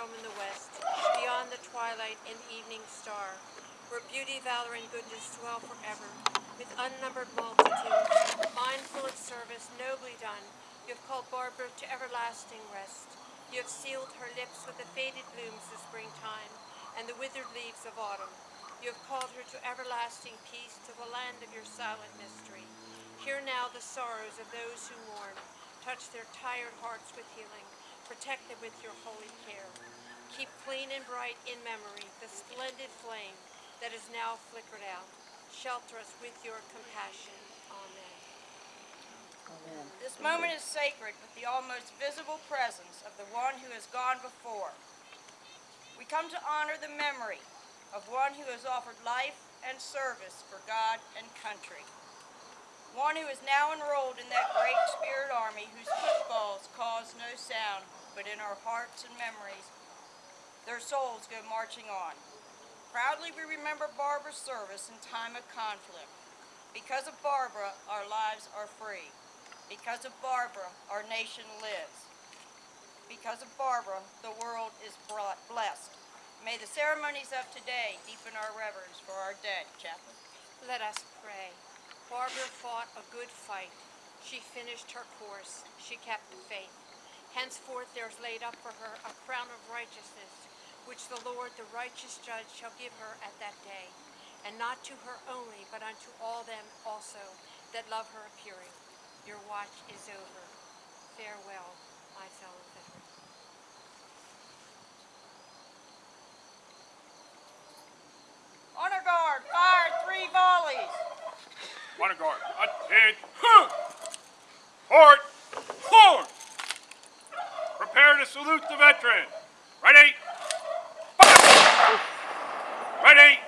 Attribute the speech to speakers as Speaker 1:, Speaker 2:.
Speaker 1: realm in the west, beyond the twilight and evening star, where beauty, valor, and goodness dwell forever, with unnumbered multitudes, mindful of service nobly done, you have called Barbara to everlasting rest. You have sealed her lips with the faded blooms of springtime and the withered leaves of autumn. You have called her to everlasting peace, to the land of your silent mystery. Hear now the sorrows of those who mourn. Touch their tired hearts with healing. Protect them with your holy care. Keep clean and bright in memory the splendid flame that is now flickered out. Shelter us with your compassion. Amen.
Speaker 2: Amen.
Speaker 3: This moment is sacred with the almost visible presence of the one who has gone before. We come to honor the memory of one who has offered life and service for God and country. One who is now enrolled in that great spirit army whose footfalls cause no sound, but in our hearts and memories, their souls go marching on. Proudly we remember Barbara's service in time of conflict. Because of Barbara, our lives are free. Because of Barbara, our nation lives. Because of Barbara, the world is brought- blessed. May the ceremonies of today deepen our reverence for our dead, Chaplain.
Speaker 1: Let us pray. Barbara fought a good fight. She finished her course. She kept the faith. Henceforth there is laid up for her a crown of righteousness, which the Lord, the righteous judge, shall give her at that day, and not to her only, but unto all them also that love her appearing. Your watch is over. Farewell, my fellow veterans.
Speaker 3: Honor guard, fire three volleys.
Speaker 4: Honor guard, attend. Port. Prepare to salute the veteran. Ready? Fire! Ready?